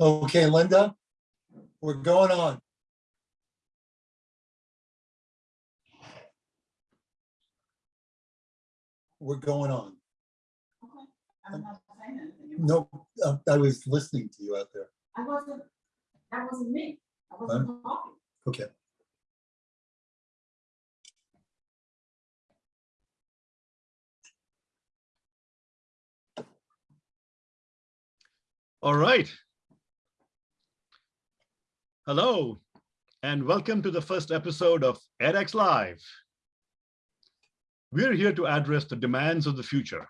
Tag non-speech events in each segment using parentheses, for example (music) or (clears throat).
Okay, Linda, we're going on. We're going on. I'm not saying anything. No, uh, I was listening to you out there. I wasn't, that wasn't me. I wasn't talking. Okay. All right. Hello, and welcome to the first episode of edX Live. We're here to address the demands of the future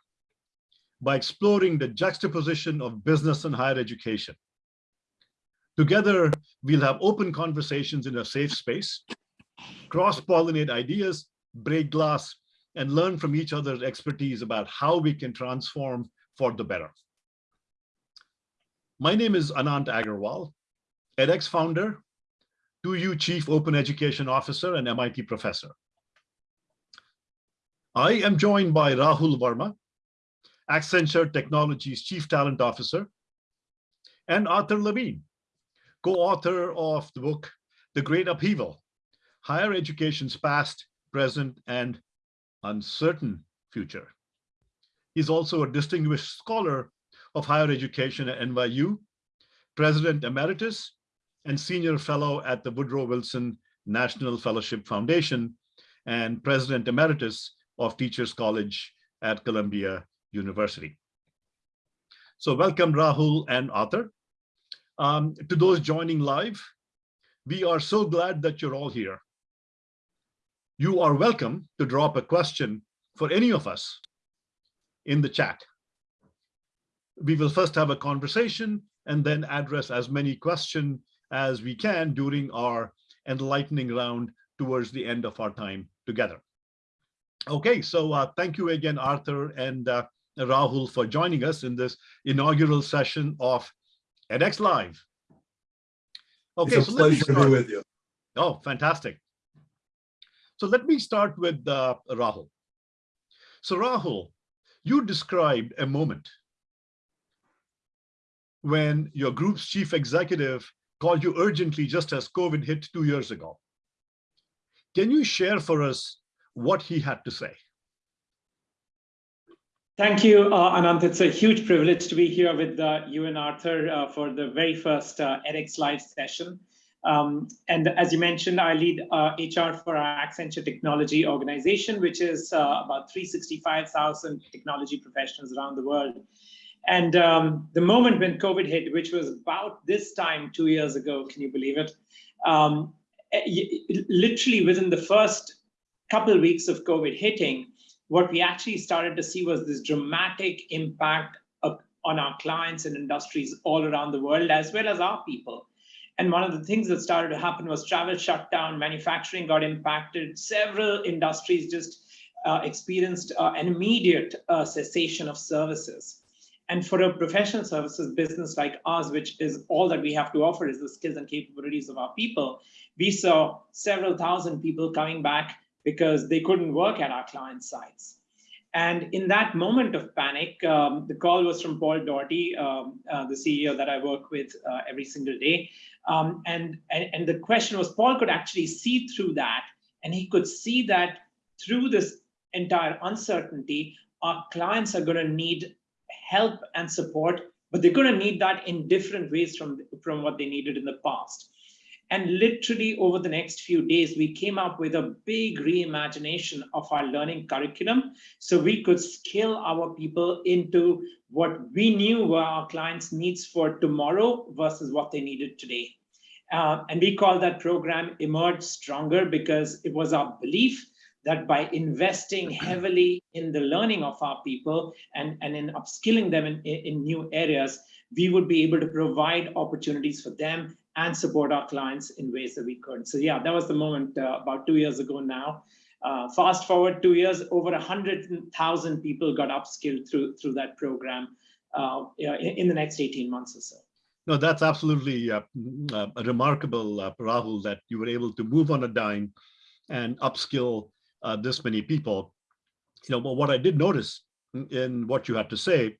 by exploring the juxtaposition of business and higher education. Together, we'll have open conversations in a safe space, cross-pollinate ideas, break glass, and learn from each other's expertise about how we can transform for the better. My name is Anant Agarwal, edX founder, 2U Chief Open Education Officer and MIT professor. I am joined by Rahul Verma, Accenture Technologies Chief Talent Officer, and Arthur Levine, co-author of the book, The Great Upheaval, Higher Education's Past, Present, and Uncertain Future. He's also a distinguished scholar of higher education at NYU, President Emeritus, and Senior Fellow at the Woodrow Wilson National Fellowship Foundation, and President Emeritus of Teachers College at Columbia University. So welcome Rahul and Arthur. Um, to those joining live, we are so glad that you're all here. You are welcome to drop a question for any of us in the chat we will first have a conversation and then address as many questions as we can during our enlightening round towards the end of our time together. Okay, so uh, thank you again, Arthur and uh, Rahul for joining us in this inaugural session of edX Live. Okay, It's a so let me pleasure to be with you. Oh, fantastic. So let me start with uh, Rahul. So Rahul, you described a moment when your group's chief executive called you urgently just as COVID hit two years ago. Can you share for us what he had to say? Thank you, uh, Anant. It's a huge privilege to be here with uh, you and Arthur uh, for the very first uh, edX Live session. Um, and as you mentioned, I lead HR for our Accenture Technology organization, which is uh, about 365,000 technology professionals around the world. And um, the moment when COVID hit, which was about this time two years ago, can you believe it? Um, eh, literally within the first couple of weeks of COVID hitting, what we actually started to see was this dramatic impact of, on our clients and industries all around the world, as well as our people. And one of the things that started to happen was travel shut down, manufacturing got impacted, several industries just uh, experienced uh, an immediate uh, cessation of services. And for a professional services business like ours, which is all that we have to offer is the skills and capabilities of our people, we saw several thousand people coming back because they couldn't work at our client sites. And in that moment of panic, um, the call was from Paul Daugherty, um, uh, the CEO that I work with uh, every single day. Um, and, and, and the question was, Paul could actually see through that, and he could see that through this entire uncertainty, our clients are going to need help and support, but they're going to need that in different ways from, from what they needed in the past. And literally over the next few days, we came up with a big reimagination of our learning curriculum so we could scale our people into what we knew were our clients' needs for tomorrow versus what they needed today. Uh, and we call that program Emerge Stronger because it was our belief that by investing heavily in the learning of our people and, and in upskilling them in, in new areas, we would be able to provide opportunities for them and support our clients in ways that we could. So yeah, that was the moment uh, about two years ago now. Uh, fast forward two years, over 100,000 people got upskilled through, through that program uh, in, in, the next 18 months or so. No, that's absolutely uh, uh, remarkable, uh, Rahul, that you were able to move on a dime and upskill uh, this many people. You know, but what I did notice in what you had to say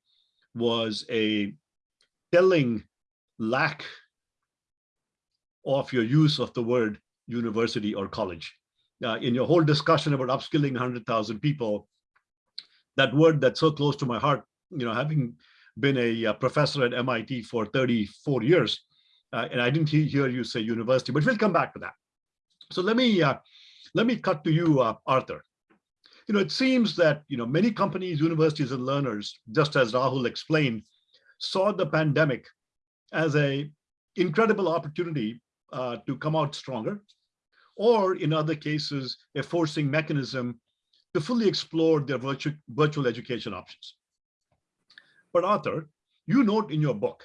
was a telling lack of your use of the word university or college. Uh, in your whole discussion about upskilling 100,000 people, that word that's so close to my heart, you know, having been a, uh professor at MIT for 34 years, uh, and I didn't he- hear you say university, but we'll come back to that. So let me uh, let me cut to you, uh, Arthur. You know, it seems that you know many companies, universities, and learners, just as Rahul explained, saw the pandemic as a incredible opportunity uh, to come out stronger, or in other cases, a forcing mechanism to fully explore their virtual, virtual education options. But Arthur, you note in your book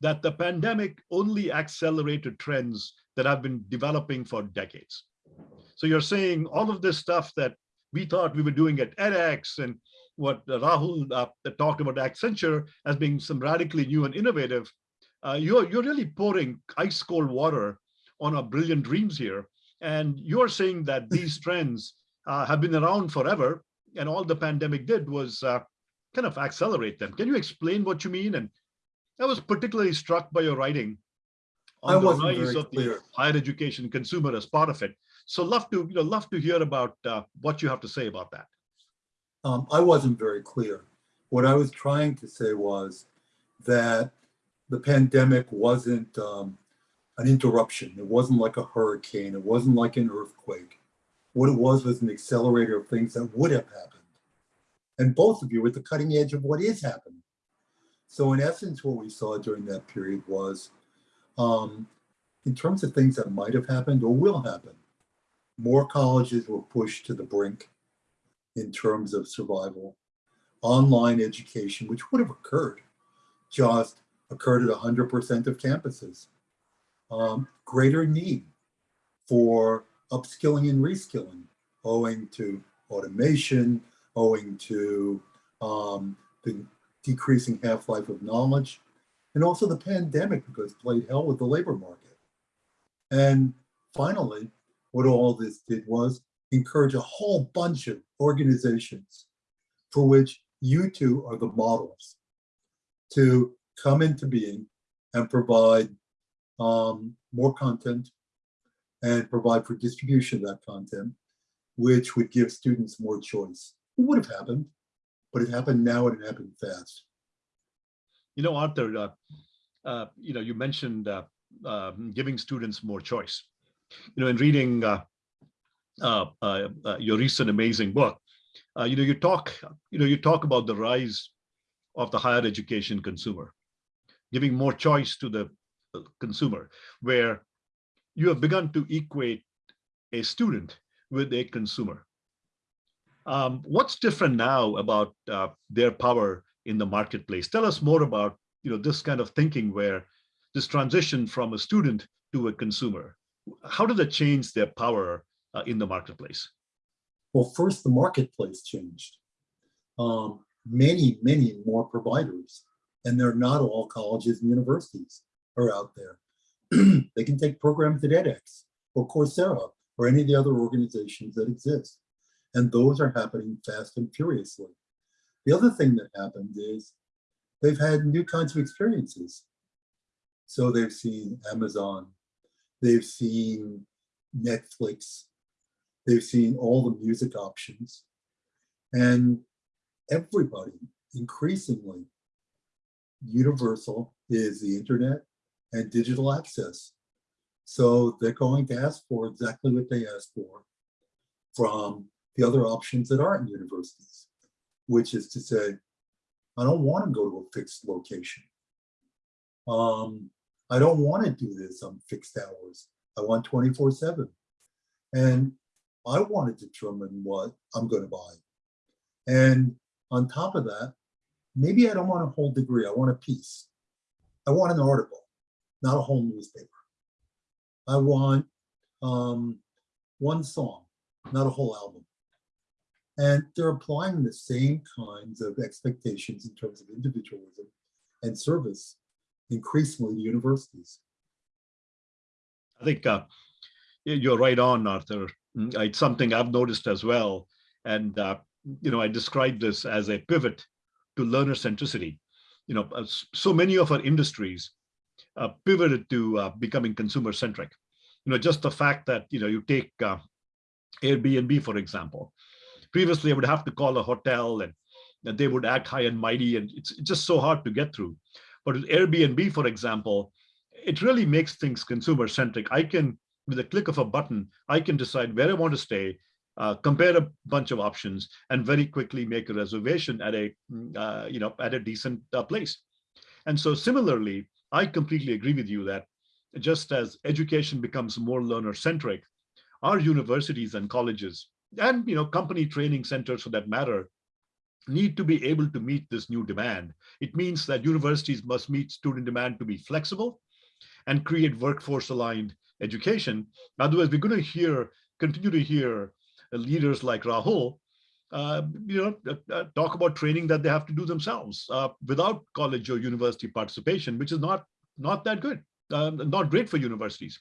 that the pandemic only accelerated trends that have been developing for decades. So you're saying all of this stuff that we thought we were doing at edX and what Rahul uh, talked about Accenture as being some radically new and innovative, uh, you're, you're really pouring ice cold water on our brilliant dreams here. And you're saying that (laughs) these trends uh, have been around forever and all the pandemic did was uh, kind of accelerate them. Can you explain what you mean? And I was particularly struck by your writing I on the rise of the higher education consumer as part of it. So love to, you know, love to hear about uh, what you have to say about that. Um, I wasn't very clear. What I was trying to say was that the pandemic wasn't um, an interruption. It wasn't like a hurricane. It wasn't like an earthquake. What it was was an accelerator of things that would have happened. And both of you were at the cutting edge of what is happening. So in essence, what we saw during that period was, um, in terms of things that might have happened or will happen, more colleges were pushed to the brink in terms of survival. Online education, which would have occurred, just occurred at 100% of campuses. Um, greater need for upskilling and reskilling owing to automation, owing to um, the decreasing half-life of knowledge, and also the pandemic because played hell with the labor market. And finally, what all this did was encourage a whole bunch of organizations for which you two are the models to come into being and provide um, more content and provide for distribution of that content, which would give students more choice. It would have happened, but it happened now and it happened fast. You know, Arthur, uh, uh, you know, you mentioned uh, uh, giving students more choice. You know, in reading uh, uh, uh, uh, your recent amazing book, uh, you know, you talk, you know, you talk about the rise of the higher education consumer, giving more choice to the uh, consumer, where you have begun to equate a student with a consumer. Um, what's different now about their power in the marketplace? Tell us more about you know this kind of thinking where this transition from a student to a consumer. How did that change their power uh, in the marketplace? Well, first, the marketplace changed. Um, many, many more providers, and they're not all colleges and universities are out there. (clears throat) they can take programs at edX or Coursera or any of the other organizations that exist. And those are happening fast and furiously. The other thing that happened is they've had new kinds of experiences. So they've seen Amazon, they've seen Netflix, they've seen all the music options. And everybody, increasingly, universal is the internet and digital access. So they're going to ask for exactly what they ask for from the other options that aren't universities, which is to say, I don't want to go to a fixed location. Um, I don't want to do this on fixed hours. I want 24 seven. And I want to determine what I'm going to buy. And on top of that, maybe I don't want a whole degree. I want a piece. I want an article, not a whole newspaper. I want um, one song, not a whole album. And they're applying the same kinds of expectations in terms of individualism and service increasingly universities. I think uh, you're right on, Arthur. Mm, It's something I've noticed as well. And uh, you know, I describe this as a pivot to learner centricity. You know, so many of our industries uh, pivoted to uh, becoming consumer centric. You know, just the fact that, you know, you take uh, Airbnb, for example. Previously, I would have to call a hotel and, and they would act high and mighty, and it's just so hard to get through. But with Airbnb, for example, it really makes things consumer centric. I can, with a click of a button, I can decide where I want to stay, uh, compare a bunch of options, and very quickly make a reservation at a, mm, uh, you know, at a decent uh, place. And so similarly, I completely agree with you that just as education becomes more learner centric, our universities and colleges and you know company training centers for that matter need to be able to meet this new demand. It means that universities must meet student demand to be flexible and create workforce aligned education. Otherwise, we're going to hear, continue to hear leaders like Rahul, uh, you know, uh, uh, talk about training that they have to do themselves uh, without college or university participation, which is not not that good, uh, not great for universities.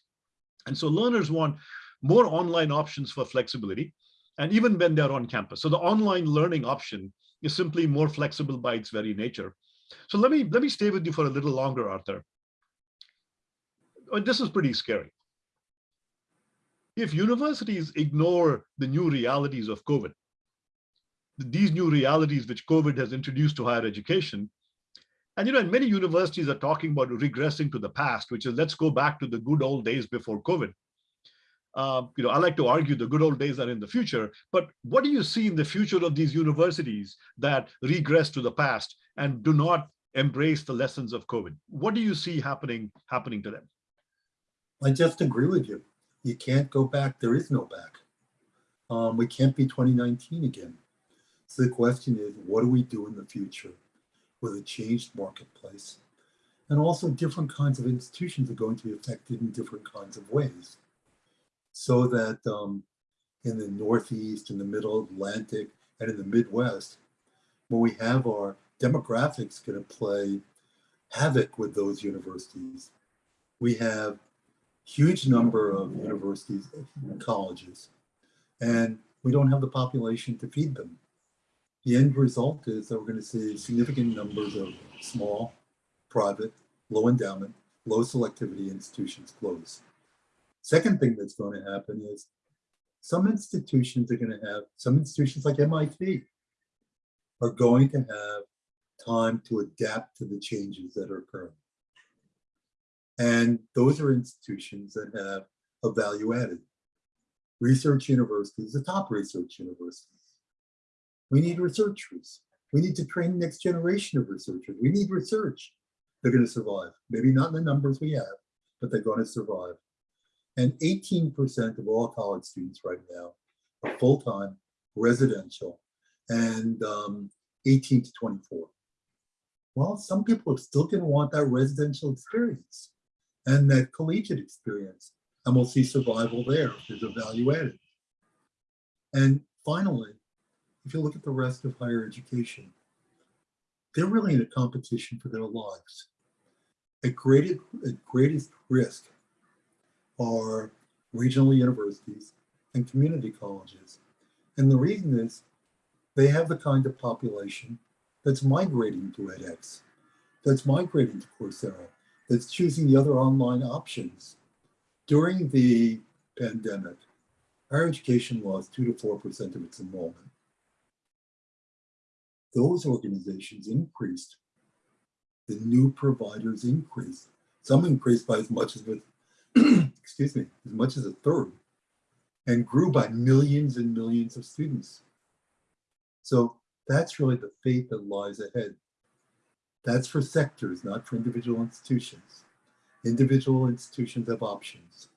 And so learners want more online options for flexibility, and even when they're on campus. So the online learning option is simply more flexible by its very nature. So let me let me stay with you for a little longer, Arthur. This is pretty scary. If universities ignore the new realities of COVID, these new realities which COVID has introduced to higher education, and you know, and many universities are talking about regressing to the past, which is let's go back to the good old days before COVID. Uh, you know, I like to argue the good old days are in the future, but what do you see in the future of these universities that regress to the past and do not embrace the lessons of COVID? What do you see happening happening to them? I just agree with you. You can't go back. There is no back. Um, we can't be 2019 again. So the question is, what do we do in the future with a changed marketplace? And also different kinds of institutions are going to be affected in different kinds of ways. So that um, in the Northeast, in the Middle Atlantic, and in the Midwest, when we have our demographics going to play havoc with those universities, we have huge number of universities and colleges, and we don't have the population to feed them. The end result is that we're going to see significant numbers of small, private, low endowment, low selectivity institutions close. Second thing that's going to happen is some institutions are going to have, some institutions like MIT are going to have time to adapt to the changes that are occurring. And those are institutions that have a value added. Research universities, the top research universities. We need researchers. We need to train the next generation of researchers. We need research. They're going to survive. Maybe not in the numbers we have, but they're going to survive. And 18% of all college students right now are full-time, residential, and um, 18 to 24. Well, some people are still to want that residential experience and that collegiate experience. And we'll see survival there's a value added. And finally, if you look at the rest of higher education, they're really in a competition for their lives. At greatest, at greatest risk are regional universities and community colleges. And the reason is they have the kind of population that's migrating to edX, that's migrating to Coursera, that's choosing the other online options. During the pandemic, higher education lost two to 4% of its enrollment. Those organizations increased. The new providers increased. Some increased by as much as, excuse me, as much as a third and grew by millions and millions of students. So that's really the fate that lies ahead. That's for sectors, not for individual institutions. Individual institutions have options.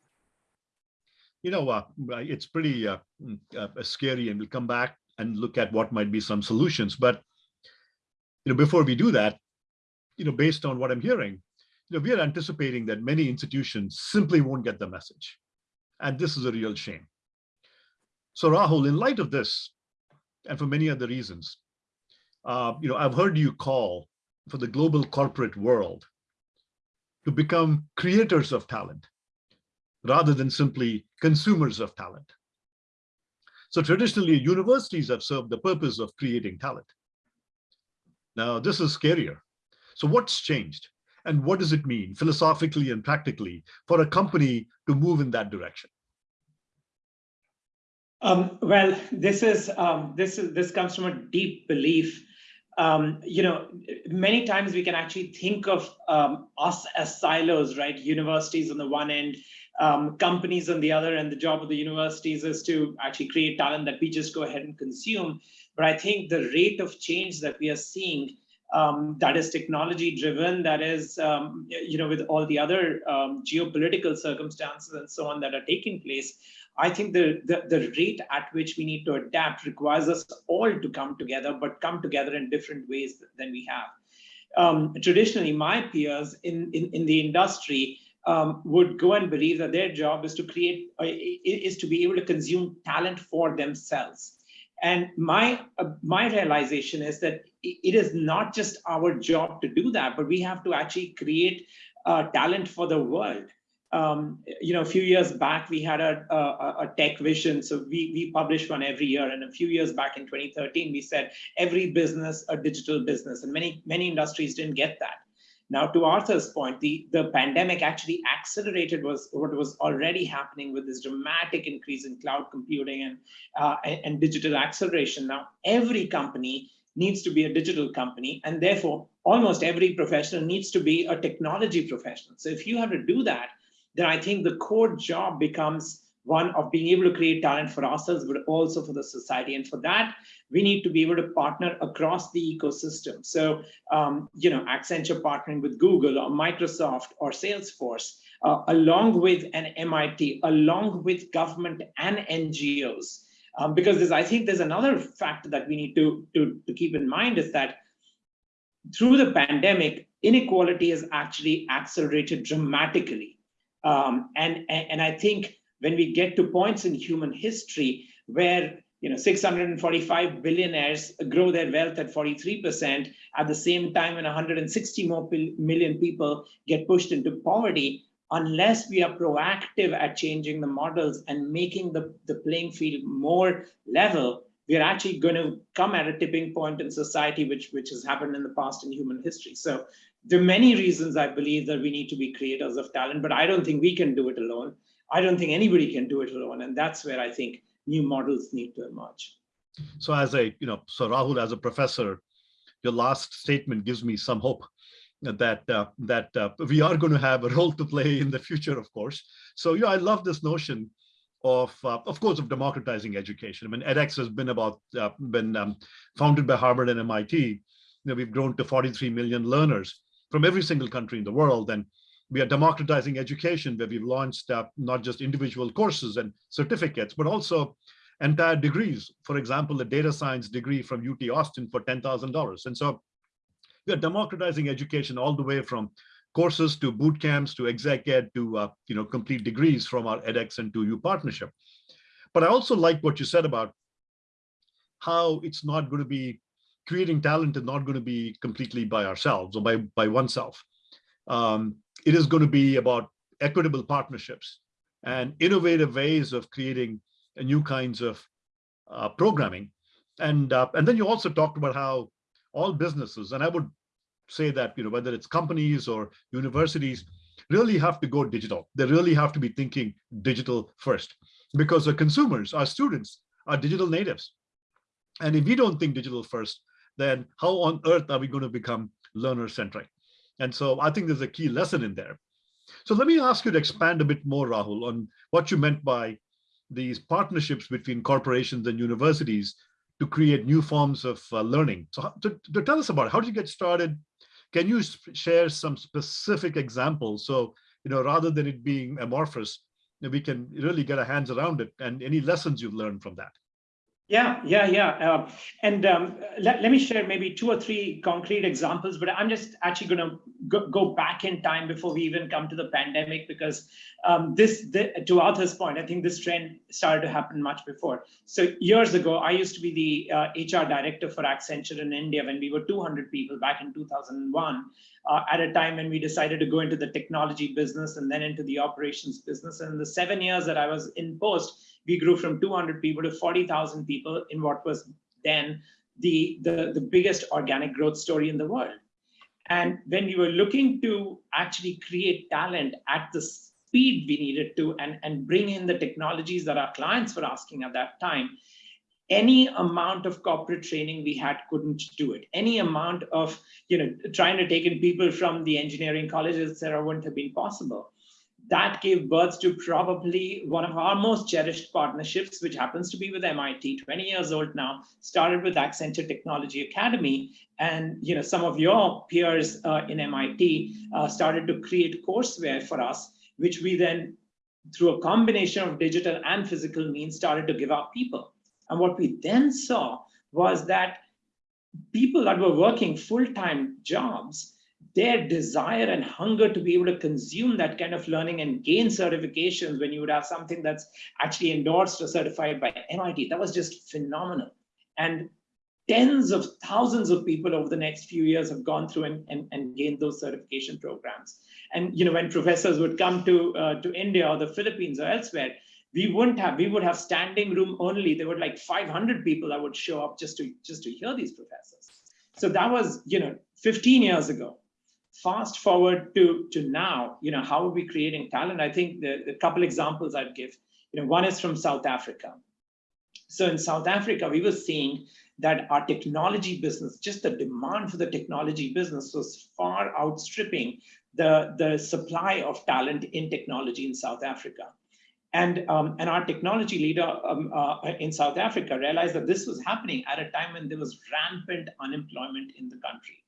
You know, uh, it's pretty uh, mm, uh, scary, and we'll come back and look at what might be some solutions. But you know, before we do that, you know, based on what I'm hearing, you know, we are anticipating that many institutions simply won't get the message, and this is a real shame. So, Rahul, in light of this, and for many other reasons, uh, you know, I've heard you call for the global corporate world to become creators of talent rather than simply consumers of talent. So traditionally, universities have served the purpose of creating talent. Now, this is scarier. So what's changed? And what does it mean philosophically and practically for a company to move in that direction? Um, well, this is um, this is this comes from a deep belief. Um, you know, many times we can actually think of um, us as silos, right? Universities on the one end, um, companies on the other, and the job of the universities is to actually create talent that we just go ahead and consume. But I think the rate of change that we are seeing um, that is technology driven, that is, um, you know, with all the other um, geopolitical circumstances and so on that are taking place, I think the, the, the rate at which we need to adapt requires us all to come together, but come together in different ways than we have. Um, traditionally, my peers in, in, in the industry um, would go and believe that their job is to create, uh, is to be able to consume talent for themselves. And my, uh, my realization is that it is not just our job to do that, but we have to actually create uh, talent for the world. Um, you know, a few years back, we had a, a, a, tech vision. So we, we publish one every year. And a few years back in 2013, we said every business, a digital business. And many, many industries didn't get that. Now, to Arthur's point, the, the pandemic actually accelerated was what was already happening with this dramatic increase in cloud computing and, uh, and, and digital acceleration. Now, every company needs to be a digital company, and therefore, almost every professional needs to be a technology professional. So if you have to do that, then I think the core job becomes one of being able to create talent for ourselves, but also for the society. And for that, we need to be able to partner across the ecosystem. So, um, you know, Accenture partnering with Google or Microsoft or Salesforce, uh, along with an MIT, along with government and NGOs. Um, because I think there's another factor that we need to, to, to keep in mind is that through the pandemic, inequality has actually accelerated dramatically. Um, and, and I think when we get to points in human history where you know 645 billionaires grow their wealth at 43% at the same time when 160 more million people get pushed into poverty unless we are proactive at changing the models and making the, the playing field more level we're actually going to come at a tipping point in society which which has happened in the past in human history. So there are many reasons i believe that we need to be creators of talent but i don't think we can do it alone I don't think anybody can do it alone. And that's where I think new models need to emerge. So as a, you know, so Rahul, as a professor, your last statement gives me some hope that uh, that uh, we are going to have a role to play in the future, of course. So yeah, I love this notion of, uh, of course, of democratizing education. I mean, edX has been about uh, been um, founded by Harvard and MIT. You know, we've grown to 43 million learners from every single country in the world, and we are democratizing education where we've launched uh, not just individual courses and certificates, but also entire degrees. For example, a data science degree from UT Austin for $10,000. And so we are democratizing education all the way from courses to boot camps to exec ed to uh, you know complete degrees from our edX and 2U partnership. But I also like what you said about how it's not going to be creating talent is not going to be completely by ourselves or by by oneself. Um, it is going to be about equitable partnerships and innovative ways of creating new kinds of uh, programming. And, uh, and then you also talked about how all businesses, and I would say that, you know, whether it's companies or universities, really have to go digital. They really have to be thinking digital first because the consumers, our students, are digital natives. And if we don't think digital first, then how on earth are we going to become learner centric? And so I think there's a key lesson in there. So let me ask you to expand a bit more, Rahul, on what you meant by these partnerships between corporations and universities to create new forms of uh, learning. So to, to, tell us about it, how did you get started? Can you share some specific examples? So, you know, rather than it being amorphous, we can really get our hands around it and any lessons you've learned from that. Yeah, yeah, yeah. Uh, and um, let, let me share maybe two or three concrete examples, but I'm just actually going to go, go, back in time before we even come to the pandemic, because um, this, the, to Arthur's point, I think this trend started to happen much before. So years ago, I used to be the uh, HR director for Accenture in India when we were 200 people back in 2001, uh, at a time when we decided to go into the technology business and then into the operations business. And the seven years that I was in post, we grew from 200 people to 40,000 people in what was then the, the, the biggest organic growth story in the world. And when we were looking to actually create talent at the speed we needed to and, and bring in the technologies that our clients were asking at that time, any amount of corporate training we had couldn't do it. Any amount of, you know, trying to take in people from the engineering colleges, et cetera, wouldn't have been possible. That gave birth to probably one of our most cherished partnerships, which happens to be with MIT, 20 years old now, started with Accenture Technology Academy. And, you know, some of your peers uh, in MIT uh, started to create courseware for us, which we then, through a combination of digital and physical means, started to give our people. And what we then saw was that people that were working full-time jobs, their desire and hunger to be able to consume that kind of learning and gain certifications when you would have something that's actually endorsed or certified by MIT, that was just phenomenal. And tens of thousands of people over the next few years have gone through and, and, and gained those certification programs. And you know, when professors would come to, uh, to India or the Philippines or elsewhere, we wouldn't have we would have standing room only there were like 500 people that would show up just to just to hear these professors so that was you know 15 years ago fast forward to to now you know how are we creating talent? I think the, the couple examples i'd give you know one is from south africa. So in south africa we were seeing that our technology business just the demand for the technology business was far outstripping the the supply of talent in technology in south africa. And, um, and our technology leader um, uh, in South Africa realized that this was happening at a time when there was rampant unemployment in the country.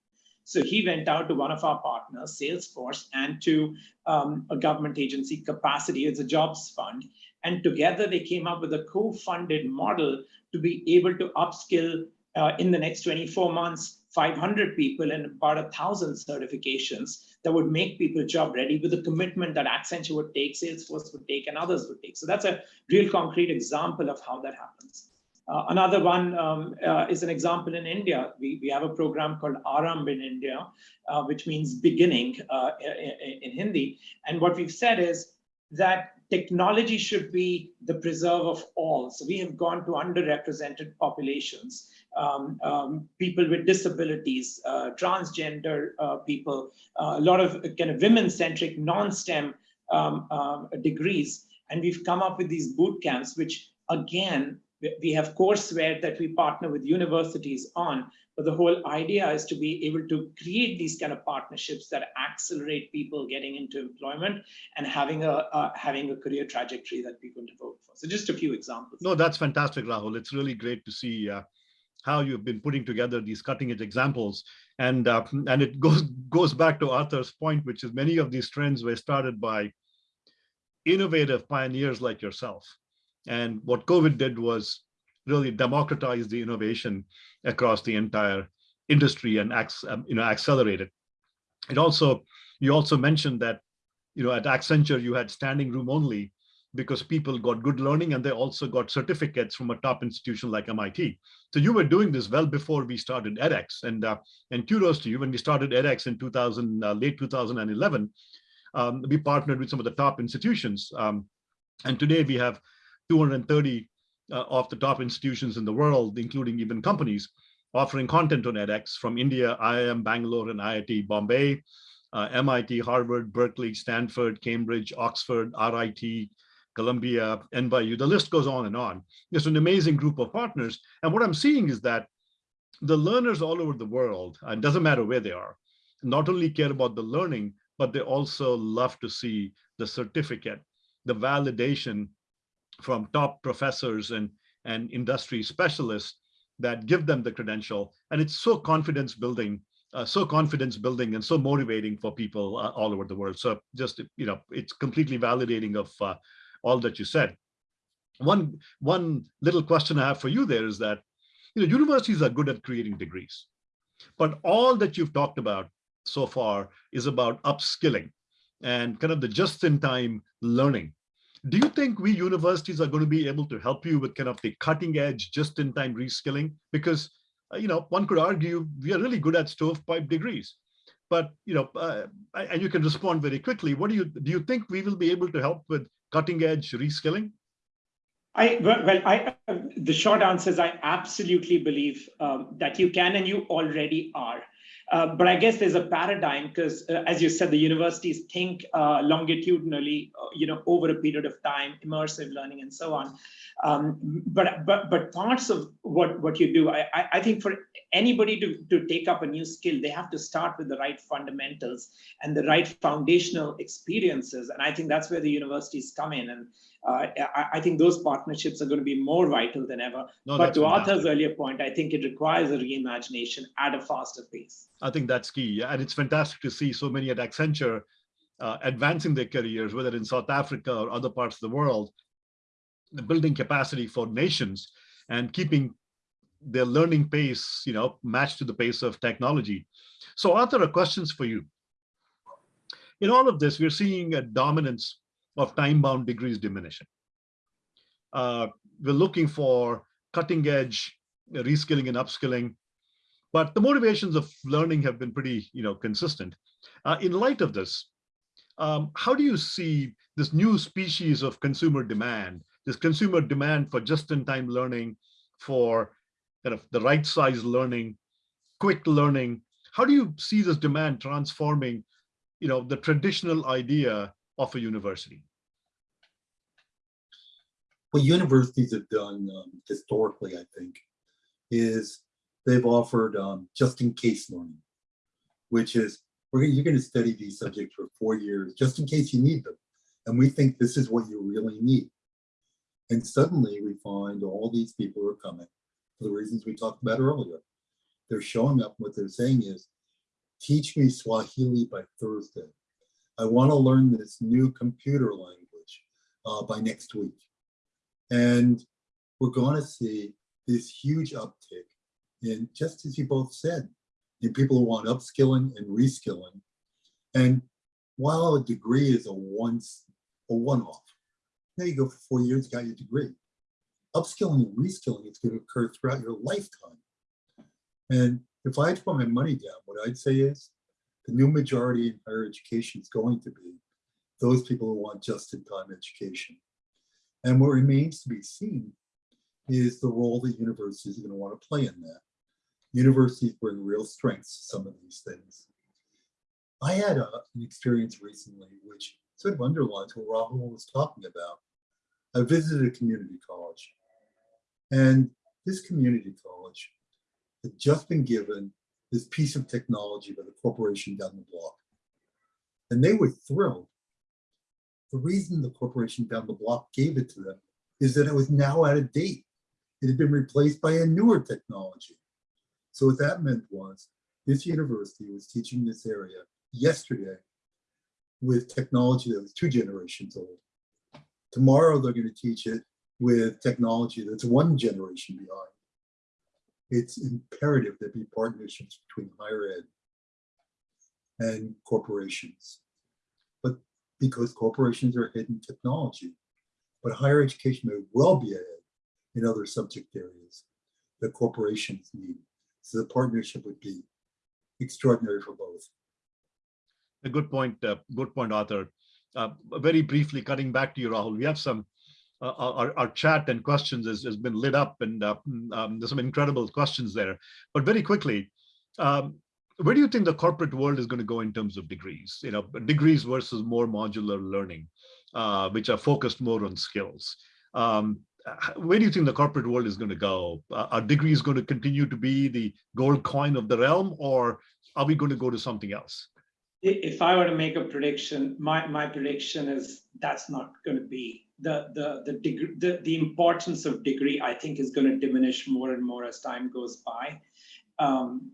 So he went out to one of our partners, Salesforce, and to um, a government agency, Capacity, it's a jobs fund. And together they came up with a co-funded model to be able to upskill uh, in the next 24 months 500 people and about a thousand certifications that would make people job ready with a commitment that Accenture would take, Salesforce would take, and others would take. So that's a real concrete example of how that happens. Uh, another one um, uh, is an example in India. We, we have a program called Aramb in India, uh, which means beginning uh, in, in Hindi. And what we've said is that technology should be the preserve of all. So we have gone to underrepresented populations um, um, people with disabilities, uh, transgender uh, people, a lot of kind of women-centric, non-STEM um, um, degrees. And we've come up with these boot camps, which again, we have courseware that we partner with universities on, but the whole idea is to be able to create these kind of partnerships that accelerate people getting into employment and having a uh, having a career trajectory that people devote for. So just a few examples. No, that's fantastic, Rahul. It's really great to see uh, how you've been putting together these cutting edge examples. And, uh, and it goes, goes back to Arthur's point, which is many of these trends were started by innovative pioneers like yourself. And what COVID did was really democratize the innovation across the entire industry and um, you know, accelerate it. It also, you also mentioned that, you know, at Accenture, you had standing room only because people got good learning and they also got certificates from a top institution like MIT. So you were doing this well before we started edX and uh, and kudos to you. When we started edX in 2000, uh, late 2011, um, we partnered with some of the top institutions. Um, and today we have 230 uh, of the top institutions in the world, including even companies, offering content on edX from India, IIM Bangalore and IIT Bombay, uh, MIT, Harvard, Berkeley, Stanford, Cambridge, Oxford, RIT, Columbia, NYU, the list goes on and on. It's an amazing group of partners. And what I'm seeing is that the learners all over the world, and doesn't matter where they are, not only care about the learning, but they also love to see the certificate, the validation from top professors and, and industry specialists that give them the credential. And it's so confidence building, uh, so confidence building and so motivating for people uh, all over the world. So just, you know, it's completely validating of uh, all that you said. One, one little question I have for you there is that, you know, universities are good at creating degrees, but all that you've talked about so far is about upskilling and kind of the just-in-time learning. Do you think we universities are going to be able to help you with kind of the cutting edge, just-in-time reskilling? Because, uh, you know, one could argue we are really good at stovepipe degrees but you know, uh, and you can respond very quickly. What do you do? You think we will be able to help with cutting edge reskilling? I, well, well, I, uh, the short answer is I absolutely believe um, that you can and you already are. Uh, but I guess there's a paradigm because, uh, as you said, the universities think uh, longitudinally, uh, you know, over a period of time, immersive learning and so on. Um, but but but parts of what what you do, I I, I think for anybody to to take up a new skill, they have to start with the right fundamentals and the right foundational experiences, and I think that's where the universities come in and. Uh, I, I think those partnerships are going to be more vital than ever. No, but to. Arthur's earlier point, I think it requires a reimagination at a faster pace. I think that's key. And it's fantastic to see so many at Accenture uh, advancing their careers, whether in South Africa or other parts of the world, building capacity for nations and keeping their learning pace, you know, matched to the pace of technology. So Arthur, a questions for you. In all of this, we're seeing a dominance of time-bound degrees diminishing. Uh, we're looking for cutting edge reskilling and upskilling, but the motivations of learning have been pretty, you know, consistent. Uh, in light of this, um, how do you see this new species of consumer demand, this consumer demand for just-in-time learning, for kind of the right size learning, quick learning? How do you see this demand transforming, you know, the traditional idea of a university? What universities have done um, historically, I think, is they've offered um, just-in-case learning, which is we're gonna, you're going to study these subjects for four years just in case you need them, and we think this is what you really need. And suddenly we find all these people are coming for the reasons we talked about earlier. They're showing up. What they're saying is, teach me Swahili by Thursday. I want to learn this new computer language uh, by next week. And we're going to see this huge uptick in, just as you both said, in people who want upskilling and reskilling. And while a degree is a once, a one-off, now you go for four years, got your degree. Upskilling and reskilling is going to occur throughout your lifetime. And if I had to put my money down, what I'd say is the new majority in higher education is going to be those people who want just-in-time education. And what remains to be seen is the role that universities are going to want to play in that. Universities bring real strengths to some of these things. I had a, an experience recently which sort of underlines what Rahul was talking about. I visited a community college and this community college had just been given this piece of technology by the corporation down the block. And they were thrilled. The reason the corporation down the block gave it to them is that it was now out of date. It had been replaced by a newer technology. So what that meant was this university was teaching this area yesterday with technology that was two generations old. Tomorrow they're going to teach it with technology that's one generation behind. It's imperative there be partnerships between higher ed and corporations. Because corporations are in technology, but higher education may well be ahead in other subject areas that corporations need. So the partnership would be extraordinary for both. A good point, uh, good point, Arthur. Uh, very briefly, cutting back to you, Rahul, we have some, uh, our, our chat and questions has, has been lit up and uh, um, there's some incredible questions there. But very quickly, um, where do you think the corporate world is going to go in terms of degrees? You know, degrees versus more modular learning, uh, which are focused more on skills. Um, where do you think the corporate world is going to go? Uh, are degrees going to continue to be the gold coin of the realm, or are we going to go to something else? If I were to make a prediction, my, my prediction is that's not going to be the the the degree the, the importance of degree. I think is going to diminish more and more as time goes by, um,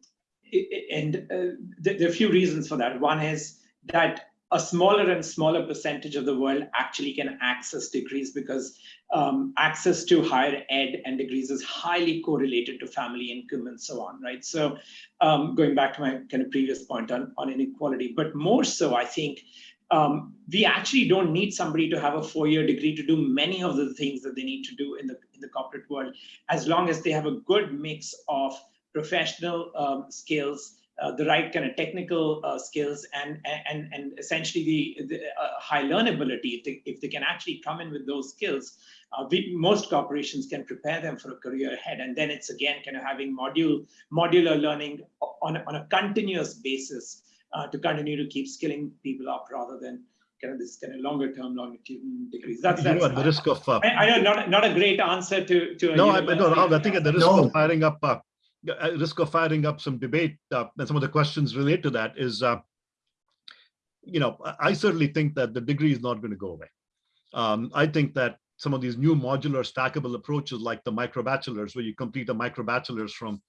and uh, there are a few reasons for that. One is that a smaller and smaller percentage of the world actually can access degrees because um, access to higher ed and degrees is highly correlated to family income and so on, right? So um, going back to my kind of previous point on, on inequality, but more so, I think um, we actually don't need somebody to have a four-year degree to do many of the things that they need to do in the, in the corporate world, as long as they have a good mix of professional um, skills, uh, the right kind of technical uh, skills and, and, and essentially the, the uh, high learnability. If they, if they can actually come in with those skills, uh, we, most corporations can prepare them for a career ahead. And then it's again kind of having module, modular learning on, a- on a continuous basis uh, to continue to keep skilling people up rather than kind of this kind of longer term longitudinal degrees. That's, You know, at the risk of, uh, I, I know not, not a great answer to, to. a no, I, no, university I think at the risk No. of firing up, uh, at risk of firing up some debate, uh, and some of the questions relate to that is, uh, you know, I- certainly think that the degree is not going to go away. Um, I think that some of these new modular stackable approaches like the micro bachelors, where you complete a micro bachelor's from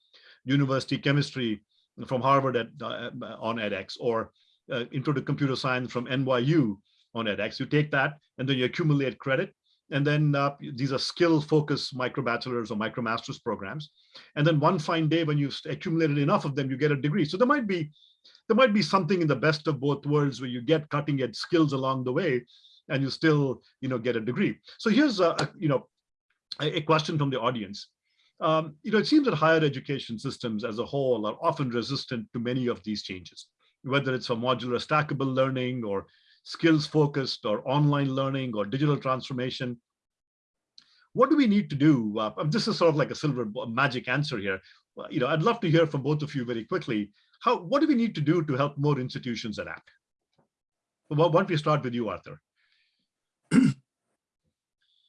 university chemistry from Harvard at, uh, on edX or uh, intro to computer science from NYU on edX. You take that and then you accumulate credit. And then uh, these are skill focused micro bachelors or micro master's programs. And then one fine day when you've accumulated enough of them, you get a degree. So there might be there might be something in the best of both worlds where you get cutting edge skills along the way and you still you know get a degree. So here's a, a you know a, a question from the audience. Um, you know, it seems that higher education systems as a whole are often resistant to many of these changes, whether it's for modular stackable learning or skills focused or online learning or digital transformation. What do we need to do? Uh, this is sort of like a silver magic answer here. Well, You know, I'd love to hear from both of you very quickly. How, what do we need to do to help more institutions adapt? Well, why don't we start with you, Arthur? (clears throat)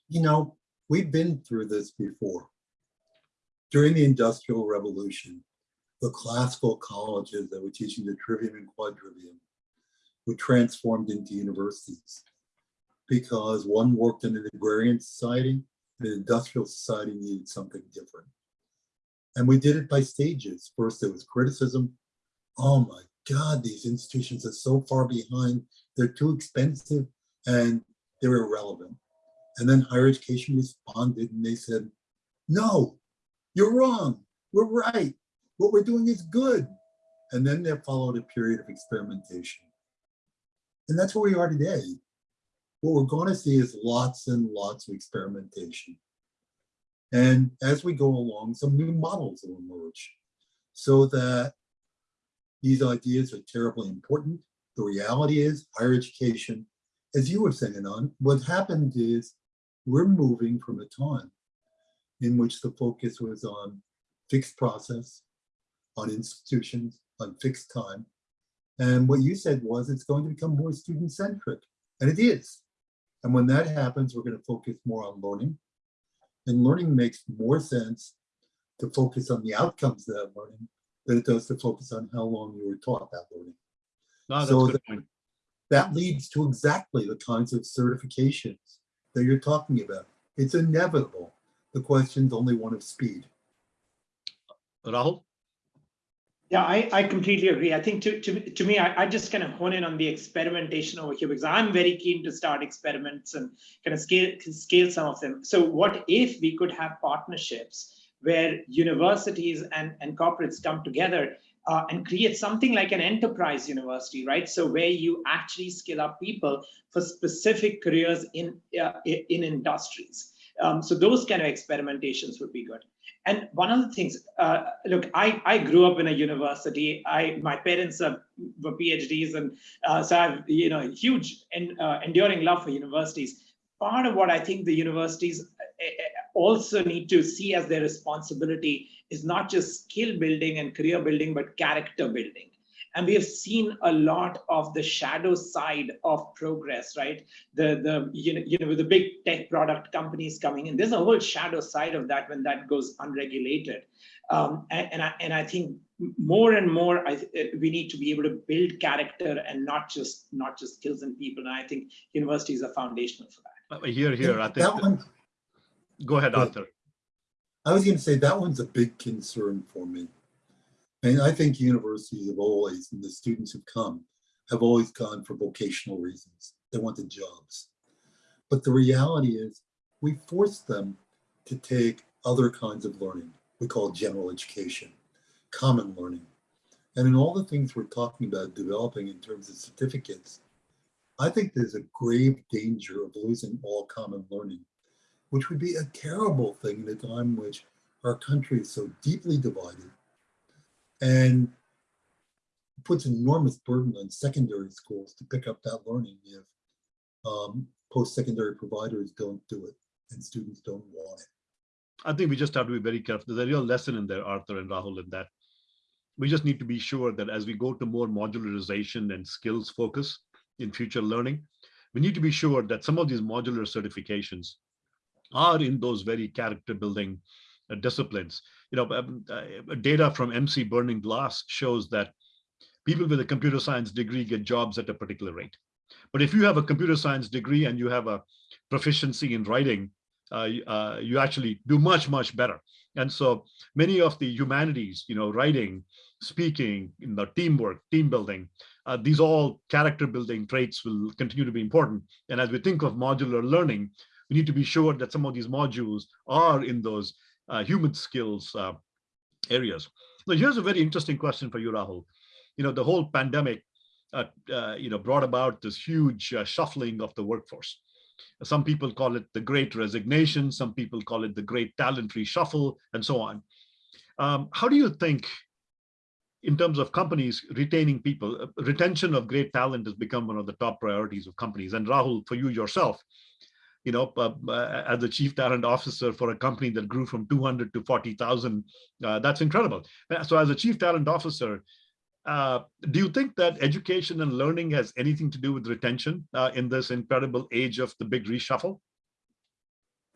You know, we've been through this before. During the Industrial Revolution, the classical colleges that were teaching the trivium and quadrivium were transformed into universities because one worked in an agrarian society, an industrial society needed something different. And we did it by stages. First, there was criticism. Oh my God, these institutions are so far behind. They're too expensive and they're irrelevant. And then higher education responded and they said, no, you're wrong. We're right. What we're doing is good. And then there followed a period of experimentation. And that's where we are today. What we're going to see is lots and lots of experimentation. And as we go along, some new models will emerge so that these ideas are terribly important. The reality is higher education, as you were saying on, what happened is we're moving from a time in which the focus was on fixed process, on institutions, on fixed time. And what you said was it's going to become more student centric, and it is. And when that happens, we're going to focus more on learning. And learning makes more sense to focus on the outcomes of that learning than it does to focus on how long you were taught that learning. No, So a good the- point. That leads to exactly the kinds of certifications that you're talking about. It's inevitable. The question's only one of speed. Rahul? Yeah, I, I completely agree. I think to, to, to me, I, I just kind of hone in on the experimentation over here because I'm very keen to start experiments and kind of scale, scale some of them. So what if we could have partnerships where universities and, and corporates come together uh, and create something like an enterprise university, right? So where you actually skill up people for specific careers in, uh, in industries. Um, so those kind of experimentations would be good. And one of the things, uh, look, I, I grew up in a university. I my parents are, were PhDs, and uh, so I've you know huge and uh, enduring love for universities. Part of what I think the universities uh, uh, also need to see as their responsibility is not just skill building and career building, but character building. And we have seen a lot of the shadow side of progress, right? The the you know, you know with the big tech product companies coming in, there's a whole shadow side of that when that goes unregulated. Um, and, and I and I think more and more I, th- we need to be able to build character and not just not just skills and people. And I think universities are foundational for that. Here, here, I think, That one, Go ahead. Arthur. I was going to say that one's a big concern for me. And I think universities have always, and the students who've come, have always gone for vocational reasons. They wanted jobs. But the reality is, we force them to take other kinds of learning. We call general education, common learning. And in all the things we're talking about developing in terms of certificates, I think there's a grave danger of losing all common learning which would be a terrible thing in a time which our country is so deeply divided. And puts an enormous burden on secondary schools to pick up that learning if um, post-secondary providers don't do it and students don't want it. I think we just have to be very careful. There's a real lesson in there, Arthur and Rahul, in that we just need to be sure that as we go to more modularization and skills focus in future learning, we need to be sure that some of these modular certifications are in those very character building disciplines. You know, um, uh, data from Emsi Burning Glass shows that people with a computer science degree get jobs at a particular rate. But if you have a computer science degree and you have a proficiency in writing, uh, uh, you actually do much, much better. And so many of the humanities, you know, writing, speaking, you know, teamwork, team building, uh, these all character building traits will continue to be important. And as we think of modular learning, we need to be sure that some of these modules are in those uh, human skills uh, areas. Now, here's a very interesting question for you, Rahul. You know, the whole pandemic, uh, uh, you know, brought about this huge uh, shuffling of the workforce. Some people call it the great resignation. Some people call it the great talent reshuffle and so on. Um, how do you think in terms of companies retaining people, uh, retention of great talent has become one of the top priorities of companies. And Rahul, for you yourself, you know, uh, uh, as a chief talent officer for a company that grew from 200 to 40,000, uh, that's incredible. Uh, So as a chief talent officer, uh, do you think that education and learning has anything to do with retention uh, in this incredible age of the big reshuffle?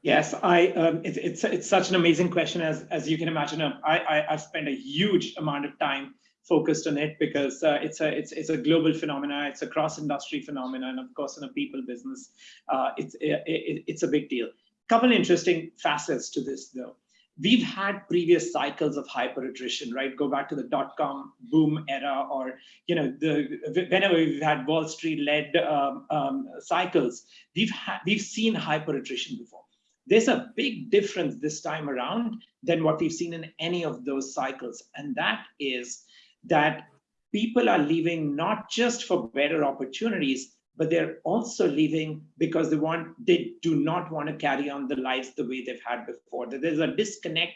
Yes, I. Um, it's it's it's such an amazing question, as as you can imagine. Um, I, I I've spent a huge amount of time focused on it because uh, it's a it's it's a global phenomena. It's a cross industry phenomena, and of course, in a people business, uh, it's it, it, it's a big deal. Couple interesting facets to this, though. We've had previous cycles of hyper attrition, right? Go back to the dot com boom era, or you know, the whenever we've had Wall Street led um, um, cycles, we've had we've seen hyper attrition before there's a big difference this time around than what we've seen in any of those cycles. And that is that people are leaving not just for better opportunities, but they're also leaving because they want they do not want to carry on the lives the way they've had before. That there's a disconnect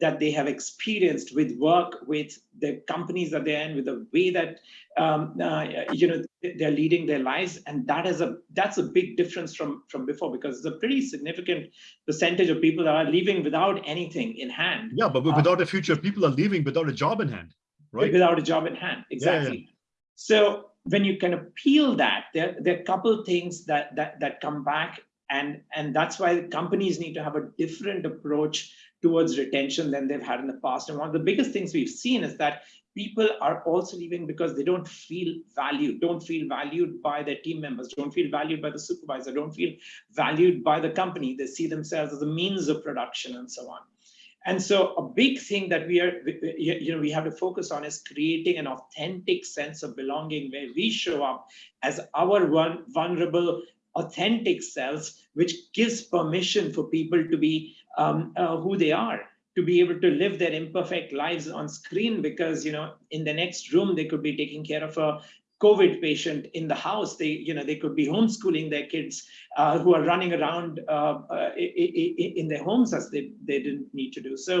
that they have experienced with work with the companies that they're in with the way that um, uh, you know they're leading their lives. And that is a that's a big difference from from before because it's a pretty significant percentage of people that are leaving without anything in hand. Yeah, but Uh, without a future, people are leaving without a job in hand, right? without a job in hand. Exactly. so when you kind of peel that there, there are a couple things that that that come back and and that's why companies need to have a different approach towards retention than they've had in the past. And one of the biggest things we've seen is that people are also leaving because they don't feel valued don't feel valued by their team members don't feel valued by the supervisor don't feel valued by the company. They see themselves as a means of production and so on and so a big thing that we are, you know, we have to focus on is creating an authentic sense of belonging where we show up as our one vulnerable, authentic selves, which gives permission for people to be um, uh, who they are, to be able to live their imperfect lives on screen because, you know, in the next room, they could be taking care of a COVID patient in the house. They, you know, they could be homeschooling their kids uh, who are running around uh, in their homes as they, they didn't need to do. So,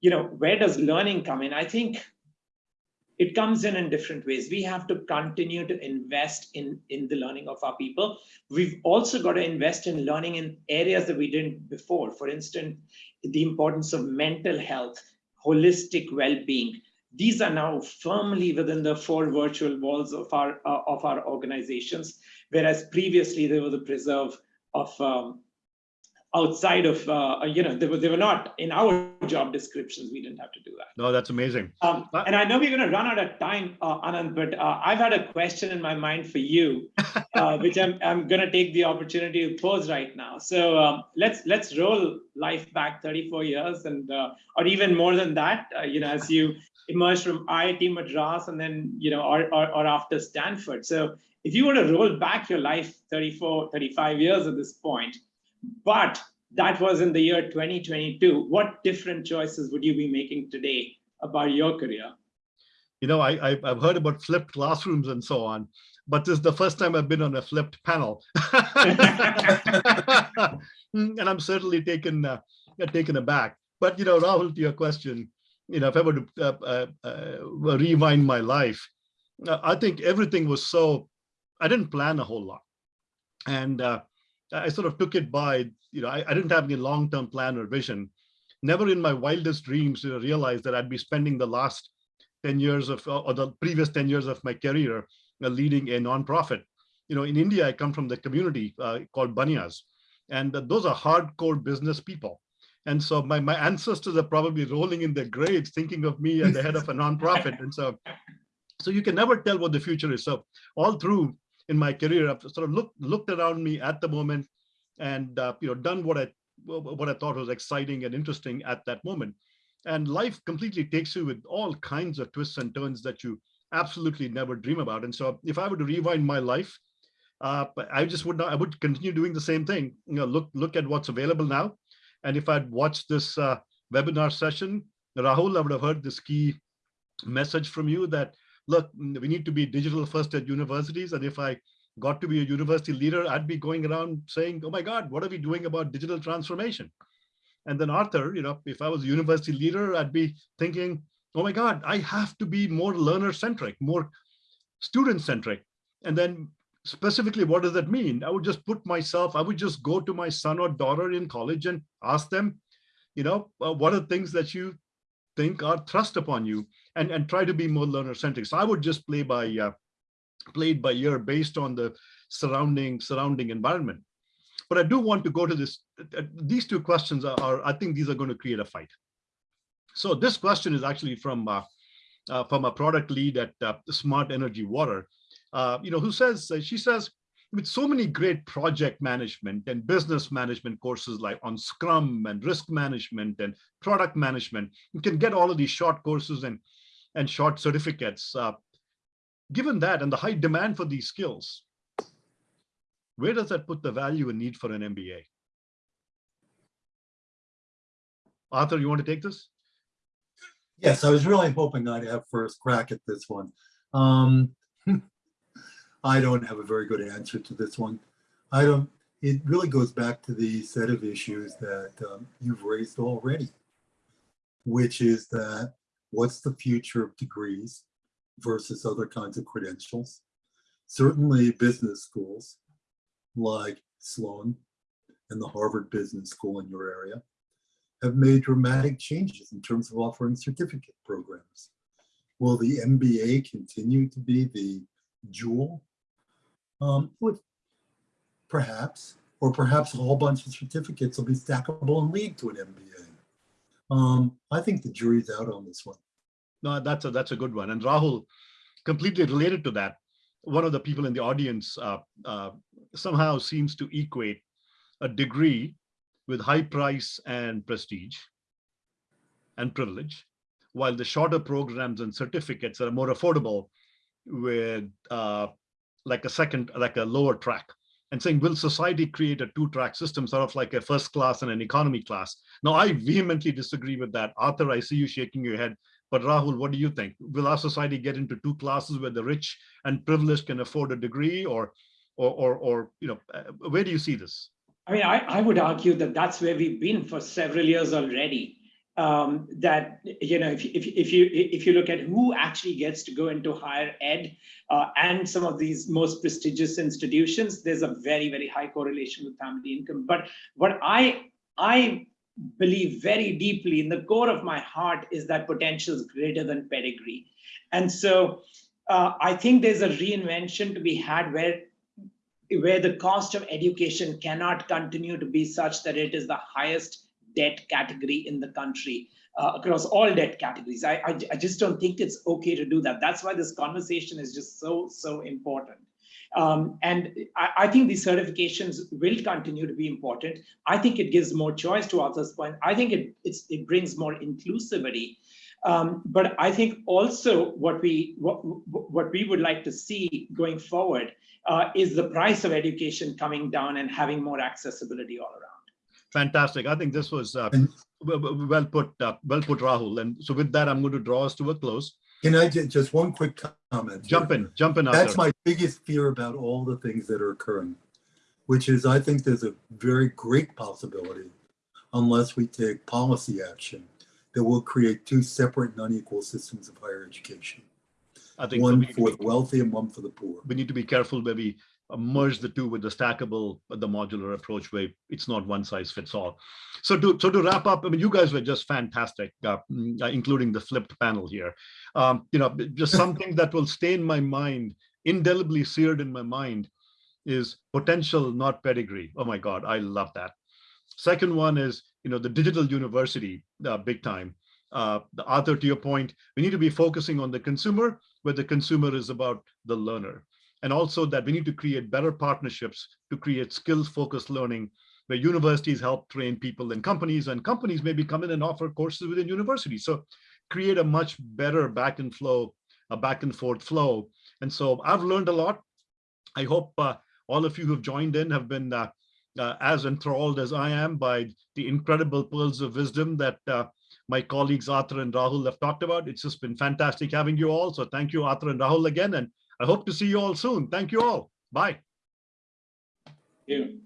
you know, where does learning come in? I think it comes in in different ways. We have to continue to invest in, in the learning of our people. We've also got to invest in learning in areas that we didn't before. For instance, the importance of mental health, holistic well-being, these are now firmly within the four virtual walls of our uh, of our organizations, whereas previously they were the preserve of um, outside of uh, you know they were they were not in our job descriptions. We didn't have to do that. No, that's amazing. Um, and I know we're going to run out of time, uh, Anand, but uh, I've had a question in my mind for you, (laughs) uh, which I'm I'm going to take the opportunity to pose right now. So um, let's let's roll life back 34 years, and uh, or even more than that. Uh, you know, as you emerged from IIT Madras, and then you know, or, or or after Stanford. So if you were to roll back your life 34, 35 years at this point, but that was in the year 2022. What different choices would you be making today about your career? You know, I, I've heard about flipped classrooms and so on, but this is the first time I've been on a flipped panel, (laughs) and I'm certainly taken uh, taken aback. But you know, Rahul, to your question, you know, if I were to uh, uh, uh, rewind my life, uh, I think everything was so, I didn't plan a whole lot. And uh, I sort of took it by, you know, I, I didn't have any long-term plan or vision. Never in my wildest dreams did I realize that I'd be spending the last 10 years of, or the previous 10 years of my career uh, leading a nonprofit. You know, in India, I come from the community uh, called Banyas, and those are hardcore business people. And so my, my ancestors are probably rolling in their graves thinking of me as the head of a nonprofit. And so, so you can never tell what the future is. So all through in my career, I've sort of looked, looked around me at the moment and, uh, you know, done what I, what I thought was exciting and interesting at that moment. And life completely takes you with all kinds of twists and turns that you absolutely never dream about. And so if I were to rewind my life, uh, I just would not, I would continue doing the same thing. You know, look, look at what's available now. And if I'd watched this uh, webinar session, Rahul, I would have heard this key message from you that, look, we need to be digital first at universities. And if I got to be a university leader, I'd be going around saying, oh my God, what are we doing about digital transformation? And then Arthur, you know, if I was a university leader, I'd be thinking, oh my God, I have to be more learner centric, more student centric. And then specifically, what does that mean? I would just put myself, I would just go to my son or daughter in college and ask them, you know, uh, what are things that you think are thrust upon you and, and try to be more learner centric. So I would just play by, uh, played by ear based on the surrounding, surrounding environment. But I do want to go to this, uh, these two questions are, are, I think these are going to create a fight. So this question is actually from, uh, uh, from a product lead at uh, Smart Energy Water, uh, you know, who says, uh, she says, with so many great project management and business management courses like on Scrum and risk management and product management, you can get all of these short courses and, and short certificates. Uh, given that and the high demand for these skills, where does that put the value and need for an MBA? Arthur, you want to take this? Yes, I was really hoping I'd have first crack at this one. Um, (laughs) I don't have a very good answer to this one. I don't, it really goes back to the set of issues that um, you've raised already, which is that what's the future of degrees versus other kinds of credentials? Certainly business schools like Sloan and the Harvard Business School in your area have made dramatic changes in terms of offering certificate programs. Will the MBA continue to be the jewel? Um, with perhaps, or perhaps a whole bunch of certificates will be stackable and lead to an MBA. Um, I think the jury's out on this one. No, that's a that's a good one. And Rahul, completely related to that, one of the people in the audience uh, uh, somehow seems to equate a degree with high price and prestige and privilege, while the shorter programs and certificates are more affordable with uh, like a second, like a lower track and saying, will society create a two-track system, sort of like a first class and an economy class? Now, I vehemently disagree with that. Arthur, I see you shaking your head. But Rahul, what do you think? Will our society get into two classes where the rich and privileged can afford a degree or, or, or, or you know, uh, where do you see this? I mean, I, I would argue that that's where we've been for several years already. Um, that you know, if, if, if you if you look at who actually gets to go into higher ed uh, and some of these most prestigious institutions, there's a very very high correlation with family income. But what I I believe very deeply in the core of my heart is that potential is greater than pedigree, and so uh, I think there's a reinvention to be had where where the cost of education cannot continue to be such that it is the highest debt category in the country uh, across all debt categories. I, I, I, just don't think it's okay to do that. That's why this conversation is just so, so important. Um, and I, I, think these certifications will continue to be important. I think it gives more choice to Arthur's point. I think it, it brings more inclusivity. Um, but I think also what we what, what we would like to see going forward uh, is the price of education coming down and having more accessibility all around. Fantastic. I think this was uh, well put, uh, well put, Rahul. And so with that, I'm going to draw us to a close. Can I just, one quick comment? Jump in, jump in. That's my biggest fear about all the things that are occurring, which is I think there's a very great possibility, unless we take policy action, that will create two separate and unequal systems of higher education. I think One to for the wealthy and one for the poor. we need to be careful where we merge the two with the stackable, uh, the modular approach where it's not one size fits all. So to, so to wrap up, I mean, you guys were just fantastic, uh, mm, uh, including the flipped panel here. Um, you know, just (laughs) something that will stay in my mind, indelibly seared in my mind is potential, not pedigree. Oh my God, I love that. Second one is, you know, the digital university, uh, big time. Uh, the Arthur, to your point, we need to be focusing on the consumer, where the consumer is about the learner. And also that we need to create better partnerships to create skills focused learning where universities help train people and companies and companies maybe come in and offer courses within universities. So create a much better back and flow, a back and forth flow. And so I've learned a lot. I hope uh, all of you who've joined in have been uh, uh, as enthralled as I am by the incredible pearls of wisdom that uh, my colleagues Arthur and Rahul have talked about. It's just been fantastic having you all. So thank you, Arthur and Rahul again. And I hope to see you all soon. Thank you all. Bye. You.